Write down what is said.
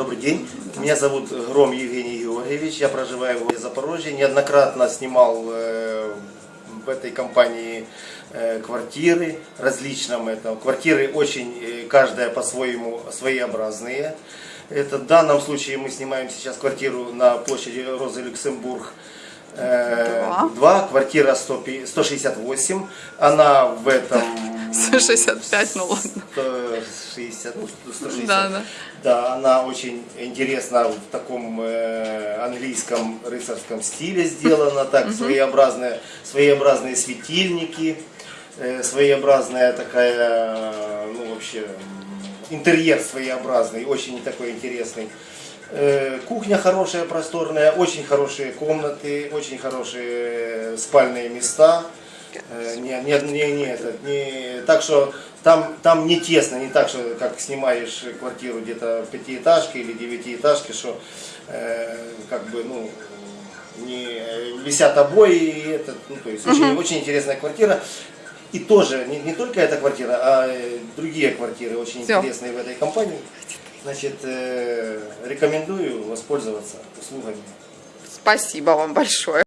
Добрый день. Меня зовут Гром Евгений Георгиевич. Я проживаю в Запорожье. Неоднократно снимал э, в этой компании э, квартиры различным. Это, квартиры очень, э, каждая по-своему своеобразные. Это, в данном случае мы снимаем сейчас квартиру на площади Розы Люксембург. Э, Два. 2, квартира 100 пи- 168. Она в этом 165, ну ладно. 160, ну, 160. Да, да. Да, она очень интересна в таком э, английском рыцарском стиле сделана, так своеобразные, своеобразные светильники, э, своеобразная такая, ну вообще интерьер своеобразный, очень такой интересный. Э, Кухня хорошая, просторная, очень хорошие комнаты, очень хорошие спальные места. Э, Не, не, не, не, не, так что там, там не тесно, не так, что как снимаешь квартиру где-то в пятиэтажке или девятиэтажке, что э, как бы, ну, не висят обои, и этот, ну, то есть очень, очень интересная квартира. И тоже не, не только эта квартира, а э, другие квартиры очень Всё. интересные в этой компании. Значит, э, рекомендую воспользоваться услугами. Спасибо вам большое.